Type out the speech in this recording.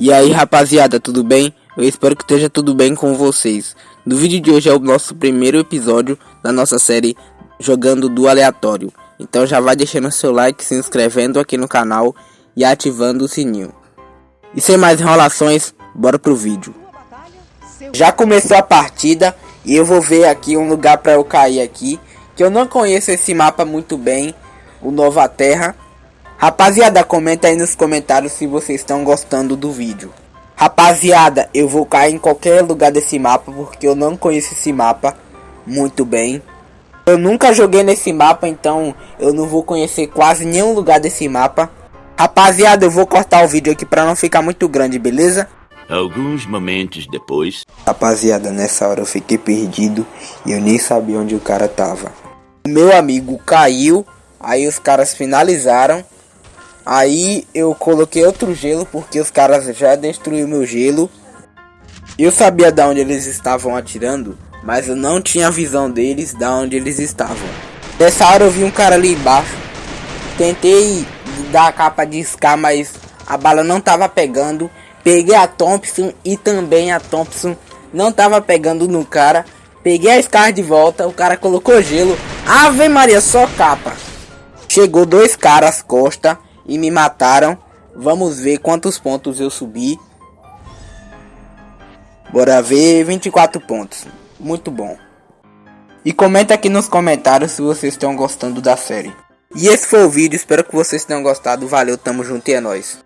E aí rapaziada, tudo bem? Eu espero que esteja tudo bem com vocês. No vídeo de hoje é o nosso primeiro episódio da nossa série Jogando do Aleatório. Então já vai deixando seu like, se inscrevendo aqui no canal e ativando o sininho. E sem mais enrolações, bora pro vídeo. Já começou a partida e eu vou ver aqui um lugar para eu cair aqui. Que eu não conheço esse mapa muito bem, o Nova Terra. Rapaziada, comenta aí nos comentários se vocês estão gostando do vídeo. Rapaziada, eu vou cair em qualquer lugar desse mapa porque eu não conheço esse mapa muito bem. Eu nunca joguei nesse mapa, então eu não vou conhecer quase nenhum lugar desse mapa. Rapaziada, eu vou cortar o vídeo aqui para não ficar muito grande, beleza? Alguns momentos depois. Rapaziada, nessa hora eu fiquei perdido e eu nem sabia onde o cara tava. Meu amigo caiu, aí os caras finalizaram. Aí eu coloquei outro gelo porque os caras já destruíram meu gelo. Eu sabia de onde eles estavam atirando, mas eu não tinha visão deles de onde eles estavam. Nessa hora eu vi um cara ali embaixo. Tentei dar a capa de Scar, mas a bala não tava pegando. Peguei a Thompson e também a Thompson não tava pegando no cara. Peguei a Scar de volta, o cara colocou gelo. Ave Maria, só capa. Chegou dois caras costa e me mataram. Vamos ver quantos pontos eu subi. Bora ver 24 pontos. Muito bom. E comenta aqui nos comentários se vocês estão gostando da série. E esse foi o vídeo, espero que vocês tenham gostado. Valeu, tamo junto e é nóis.